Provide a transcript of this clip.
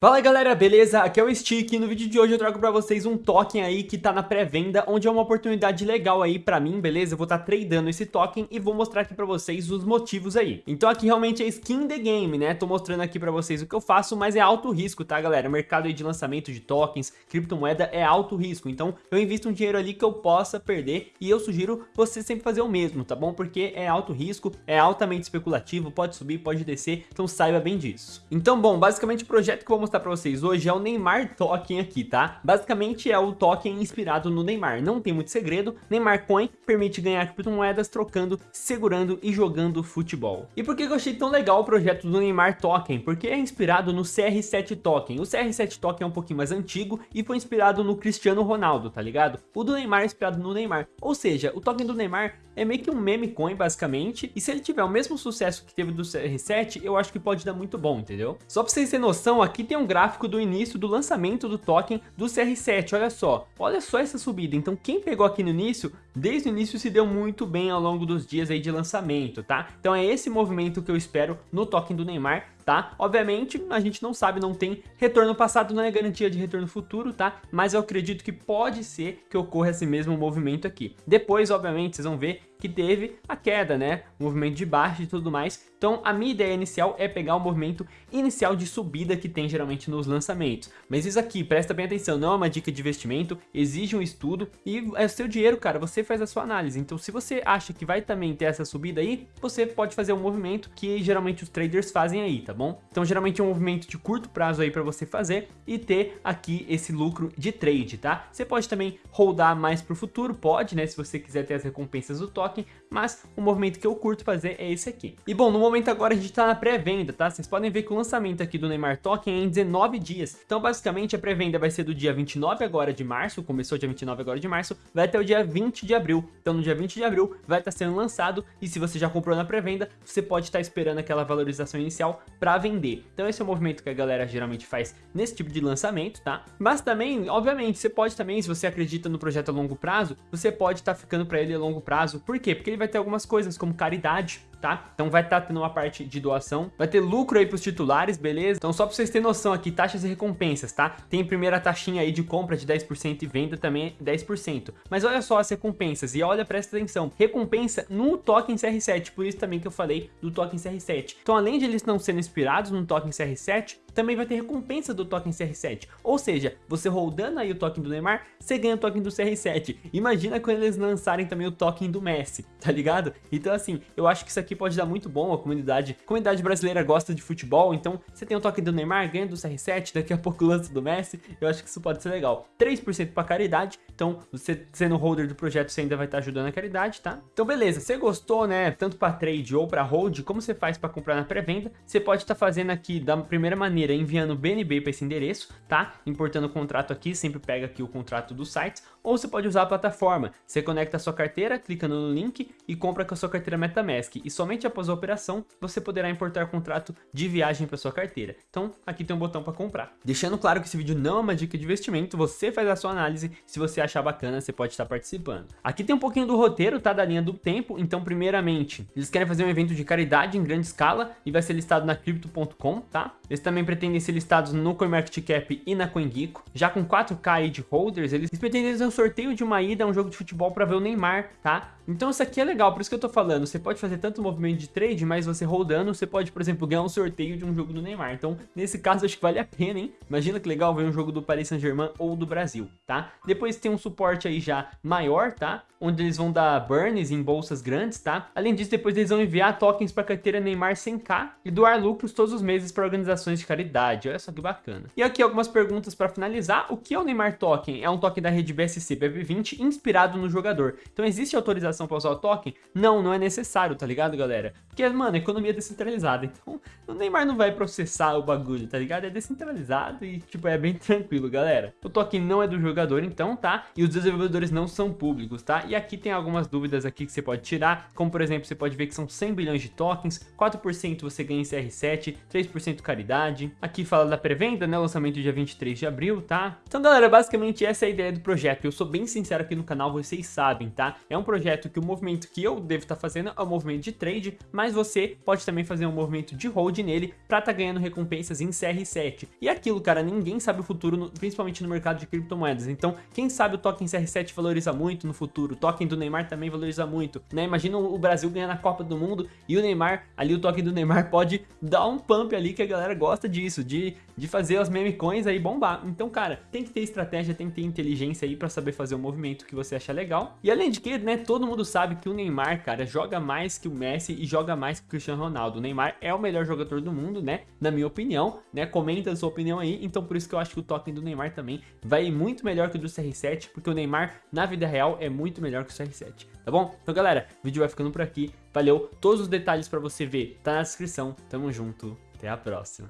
Fala galera, beleza? Aqui é o Stick e no vídeo de hoje eu trago pra vocês um token aí que tá na pré-venda, onde é uma oportunidade legal aí pra mim, beleza? Eu vou estar tá tradando esse token e vou mostrar aqui pra vocês os motivos aí. Então aqui realmente é skin the game, né? Tô mostrando aqui pra vocês o que eu faço, mas é alto risco, tá galera? O mercado aí de lançamento de tokens, criptomoeda é alto risco, então eu invisto um dinheiro ali que eu possa perder e eu sugiro você sempre fazer o mesmo, tá bom? Porque é alto risco, é altamente especulativo, pode subir, pode descer, então saiba bem disso. Então bom, basicamente o projeto que eu vou mostrar pra vocês hoje é o Neymar Token aqui, tá? Basicamente é o token inspirado no Neymar, não tem muito segredo, Neymar Coin permite ganhar criptomoedas trocando, segurando e jogando futebol. E por que eu achei tão legal o projeto do Neymar Token? Porque é inspirado no CR7 Token, o CR7 Token é um pouquinho mais antigo e foi inspirado no Cristiano Ronaldo, tá ligado? O do Neymar é inspirado no Neymar, ou seja, o token do Neymar é meio que um meme coin basicamente, e se ele tiver o mesmo sucesso que teve do CR7, eu acho que pode dar muito bom, entendeu? Só pra vocês terem noção, aqui tem um gráfico do início do lançamento do token do CR7, olha só, olha só essa subida, então quem pegou aqui no início, desde o início se deu muito bem ao longo dos dias aí de lançamento, tá? Então é esse movimento que eu espero no token do Neymar, tá? Obviamente, a gente não sabe, não tem retorno passado, não é garantia de retorno futuro, tá? Mas eu acredito que pode ser que ocorra esse mesmo movimento aqui. Depois, obviamente, vocês vão ver que teve a queda, né? O movimento de baixo e tudo mais. Então, a minha ideia inicial é pegar o movimento inicial de subida que tem geralmente nos lançamentos. Mas isso aqui, presta bem atenção, não é uma dica de investimento, exige um estudo e é o seu dinheiro, cara, você faz a sua análise. Então, se você acha que vai também ter essa subida aí, você pode fazer um movimento que geralmente os traders fazem aí, tá bom? Então, geralmente é um movimento de curto prazo aí para você fazer e ter aqui esse lucro de trade, tá? Você pode também holdar mais pro futuro, pode, né? Se você quiser ter as recompensas do token, mas o movimento que eu curto fazer é esse aqui. E bom, no momento agora a gente tá na pré-venda, tá? Vocês podem ver que o lançamento aqui do Neymar Token é em 19 dias. Então, basicamente, a pré-venda vai ser do dia 29 agora de março, começou dia 29 agora de março, vai até o dia 20 de abril. Então, no dia 20 de abril vai estar tá sendo lançado e se você já comprou na pré-venda, você pode estar tá esperando aquela valorização inicial para vender. Então, esse é o movimento que a galera geralmente faz nesse tipo de lançamento, tá? Mas também, obviamente, você pode também, se você acredita no projeto a longo prazo, você pode estar tá ficando para ele a longo prazo. Por quê? Porque ele vai ter algumas coisas como caridade, tá? Então vai estar tá tendo uma parte de doação, vai ter lucro aí pros titulares, beleza? Então só pra vocês terem noção aqui, taxas e recompensas, tá? Tem primeira taxinha aí de compra de 10% e venda também 10%. Mas olha só as recompensas e olha, presta atenção, recompensa no token CR7, por isso também que eu falei do token CR7. Então além de eles não serem inspirados no token CR7, também vai ter recompensa do token CR7. Ou seja, você rodando aí o token do Neymar, você ganha o token do CR7. Imagina quando eles lançarem também o token do Messi, tá ligado? Então assim, eu acho que isso aqui pode dar muito bom, a comunidade, a comunidade brasileira gosta de futebol, então você tem o token do Neymar, ganha do CR7, daqui a pouco lança do Messi, eu acho que isso pode ser legal. 3% para caridade, então você sendo holder do projeto, você ainda vai estar ajudando a caridade, tá? Então beleza, você gostou, né, tanto para trade ou para hold, como você faz para comprar na pré-venda, você pode estar fazendo aqui da primeira maneira enviando BNB para esse endereço, tá? Importando o contrato aqui, sempre pega aqui o contrato do site, ou você pode usar a plataforma. Você conecta a sua carteira, clica no link e compra com a sua carteira MetaMask. E somente após a operação, você poderá importar contrato de viagem para sua carteira. Então, aqui tem um botão para comprar. Deixando claro que esse vídeo não é uma dica de investimento, você faz a sua análise, se você achar bacana, você pode estar participando. Aqui tem um pouquinho do roteiro, tá? Da linha do tempo, então primeiramente, eles querem fazer um evento de caridade em grande escala e vai ser listado na Crypto.com, tá? Eles também pretendem ser listados no CoinMarketCap e na CoinGecko. Já com 4K de holders, eles pretendem sorteio de uma ida a um jogo de futebol para ver o Neymar, tá? Então isso aqui é legal, por isso que eu tô falando, você pode fazer tanto movimento de trade, mas você rodando, você pode, por exemplo, ganhar um sorteio de um jogo do Neymar. Então, nesse caso, acho que vale a pena, hein? Imagina que legal ver um jogo do Paris Saint-Germain ou do Brasil, tá? Depois tem um suporte aí já maior, tá? Onde eles vão dar burns em bolsas grandes, tá? Além disso, depois eles vão enviar tokens para a carteira Neymar 100k e doar lucros todos os meses para organizações de caridade. Olha só que bacana. E aqui algumas perguntas para finalizar. O que é o Neymar Token? É um token da rede BSC BB20 inspirado no jogador. Então existe autorização para usar o token? Não, não é necessário, tá ligado, galera? Porque, mano, a economia é descentralizada. Então o Neymar não vai processar o bagulho, tá ligado? É descentralizado e, tipo, é bem tranquilo, galera. O token não é do jogador, então, tá? E os desenvolvedores não são públicos, tá? E aqui tem algumas dúvidas aqui que você pode tirar, como, por exemplo, você pode ver que são 100 bilhões de tokens, 4% você ganha em CR7, 3% caridade. Aqui fala da pré-venda, né? Lançamento dia 23 de abril, tá? Então, galera, basicamente essa é a ideia do projeto. Eu sou bem sincero aqui no canal, vocês sabem, tá? É um projeto certo que o movimento que eu devo estar tá fazendo é o movimento de trade, mas você pode também fazer um movimento de hold nele pra tá ganhando recompensas em CR7. E aquilo, cara, ninguém sabe o futuro, no, principalmente no mercado de criptomoedas. Então, quem sabe o token CR7 valoriza muito no futuro, o token do Neymar também valoriza muito, né? Imagina o Brasil ganhando a Copa do Mundo e o Neymar, ali o token do Neymar pode dar um pump ali que a galera gosta disso, de, de fazer as meme coins aí bombar. Então, cara, tem que ter estratégia, tem que ter inteligência aí pra saber fazer o movimento que você acha legal. E além de que, né, todo mundo sabe que o Neymar, cara, joga mais que o Messi e joga mais que o Cristiano Ronaldo. O Neymar é o melhor jogador do mundo, né, na minha opinião, né, comenta a sua opinião aí. Então, por isso que eu acho que o token do Neymar também vai muito melhor que o do CR7, porque o Neymar, na vida real, é muito melhor que o CR7, tá bom? Então, galera, o vídeo vai ficando por aqui. Valeu, todos os detalhes pra você ver tá na descrição. Tamo junto, até a próxima.